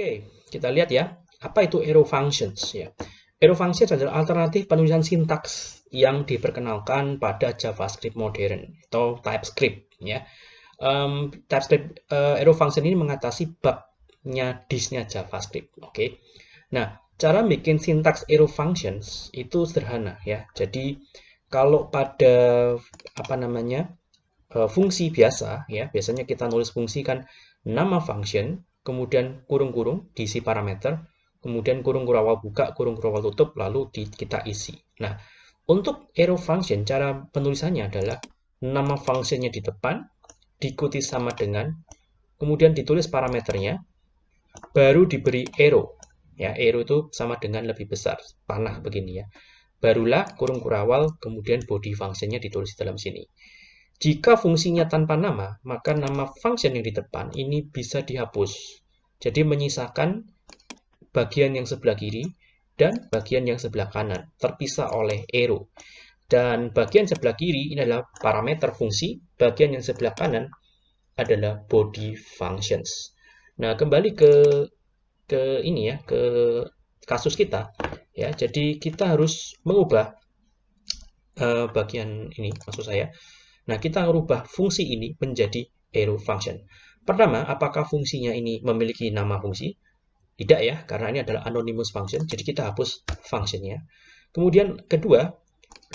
Oke, kita lihat ya, apa itu arrow functions ya. Arrow functions adalah alternatif penulisan sintaks yang diperkenalkan pada JavaScript modern atau TypeScript ya. Um, TypeScript uh, arrow function ini mengatasi bugnya disnya JavaScript. Oke. Nah, cara bikin sintaks arrow functions itu sederhana ya. Jadi kalau pada apa namanya uh, fungsi biasa ya, biasanya kita nulis fungsi kan nama function kemudian kurung-kurung diisi parameter, kemudian kurung kurawal buka, kurung kurawal tutup, lalu di, kita isi. Nah, untuk arrow function, cara penulisannya adalah nama functionnya di depan, diikuti sama dengan, kemudian ditulis parameternya, baru diberi arrow. Ya, arrow itu sama dengan lebih besar, panah begini ya. Barulah kurung kurawal, kemudian body functionnya ditulis dalam sini. Jika fungsinya tanpa nama, maka nama function yang di depan ini bisa dihapus. Jadi menyisakan bagian yang sebelah kiri dan bagian yang sebelah kanan, terpisah oleh arrow. Dan bagian sebelah kiri ini adalah parameter fungsi, bagian yang sebelah kanan adalah body functions. Nah, kembali ke ke ini ya, ke kasus kita ya. Jadi kita harus mengubah uh, bagian ini maksud saya Nah, kita merubah fungsi ini menjadi arrow function. Pertama, apakah fungsinya ini memiliki nama fungsi? Tidak ya, karena ini adalah anonymous function, jadi kita hapus functionnya. Kemudian kedua,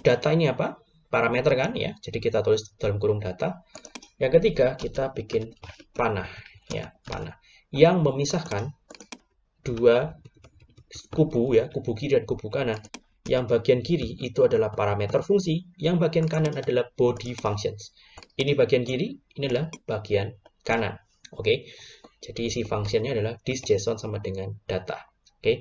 data ini apa? Parameter kan ya, jadi kita tulis dalam kurung data. Yang ketiga, kita bikin panah ya, panah yang memisahkan dua kubu ya, kubu kiri dan kubu kanan yang bagian kiri itu adalah parameter fungsi, yang bagian kanan adalah body functions. Ini bagian kiri, ini adalah bagian kanan. Oke, okay? jadi isi fungsinya adalah this JSON sama dengan data. Oke, okay?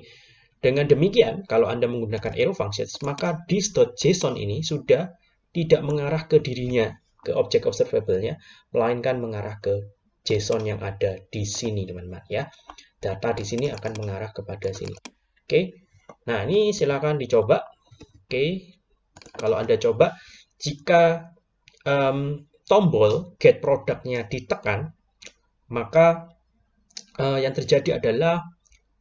dengan demikian, kalau Anda menggunakan arrow functions, maka this.json ini sudah tidak mengarah ke dirinya, ke objek observable-nya, melainkan mengarah ke JSON yang ada di sini, teman-teman. ya. Data di sini akan mengarah kepada sini. Oke, okay? Nah, ini silakan dicoba. Oke, kalau Anda coba, jika um, tombol get produknya ditekan, maka uh, yang terjadi adalah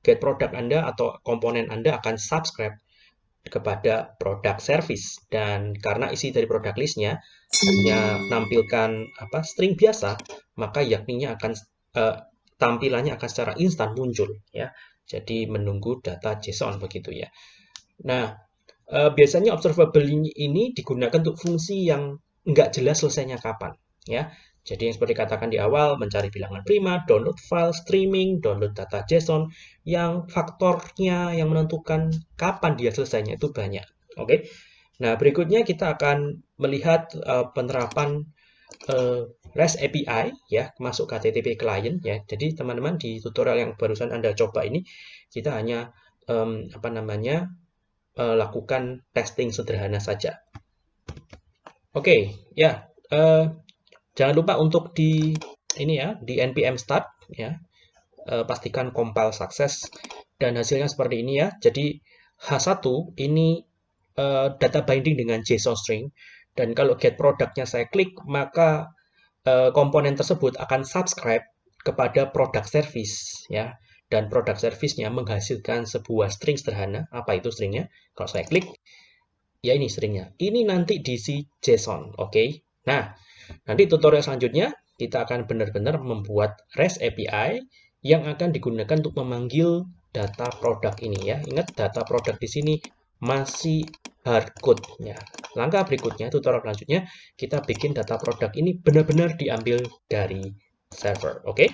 get product Anda atau komponen Anda akan subscribe kepada produk service. Dan karena isi dari produk listnya hanya nampilkan apa string biasa maka yakninya akan uh, tampilannya akan secara instan muncul ya jadi menunggu data JSON begitu ya. Nah, eh, biasanya observable ini digunakan untuk fungsi yang nggak jelas selesainya kapan. ya. Jadi yang seperti katakan di awal, mencari bilangan prima, download file, streaming, download data JSON, yang faktornya yang menentukan kapan dia selesainya itu banyak. Oke. Nah, berikutnya kita akan melihat uh, penerapan uh, REST API ya masuk ke HTTP client ya. Jadi teman-teman di tutorial yang barusan Anda coba ini kita hanya um, apa namanya uh, lakukan testing sederhana saja. Oke, okay, ya. Uh, jangan lupa untuk di ini ya, di npm start ya. Uh, pastikan compile sukses dan hasilnya seperti ini ya. Jadi H1 ini uh, data binding dengan JSON string dan kalau get produknya saya klik maka Eh, komponen tersebut akan subscribe kepada produk service ya dan produk service-nya menghasilkan sebuah string sederhana. Apa itu stringnya? Kalau saya klik, ya ini stringnya. Ini nanti diisi JSON, oke? Okay? Nah, nanti tutorial selanjutnya kita akan benar-benar membuat REST API yang akan digunakan untuk memanggil data produk ini ya. Ingat data produk di sini masih hardcode. Ya. Langkah berikutnya, tutorial selanjutnya, kita bikin data produk ini benar-benar diambil dari server. Oke? Okay?